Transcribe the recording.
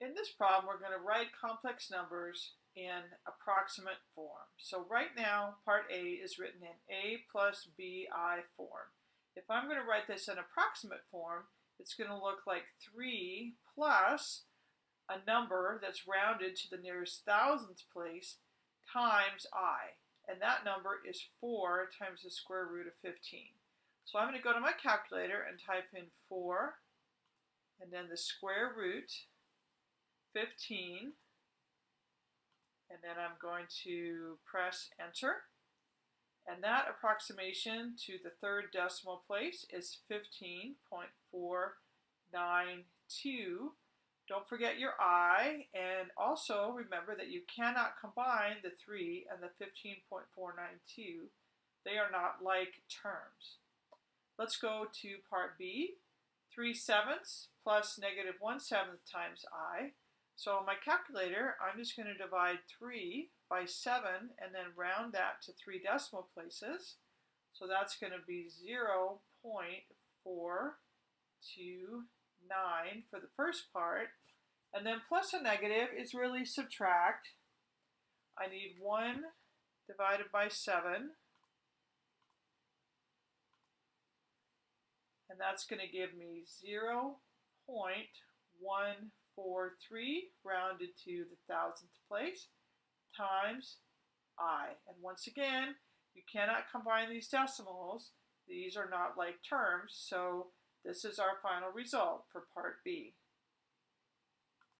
In this problem, we're going to write complex numbers in approximate form. So right now, part A is written in A plus BI form. If I'm going to write this in approximate form, it's going to look like 3 plus a number that's rounded to the nearest thousandth place times i. And that number is 4 times the square root of 15. So I'm going to go to my calculator and type in 4 and then the square root 15 and then I'm going to press enter. And that approximation to the third decimal place is 15.492 don't forget your i and also remember that you cannot combine the 3 and the 15.492 they are not like terms. Let's go to part B. 3 sevenths plus negative 1 seventh times i so on my calculator, I'm just going to divide 3 by 7 and then round that to three decimal places. So that's going to be 0 0.429 for the first part. And then plus a negative is really subtract. I need 1 divided by 7. And that's going to give me 0 0.1 4, 3, rounded to the thousandth place, times i. And once again, you cannot combine these decimals. These are not like terms, so this is our final result for part B.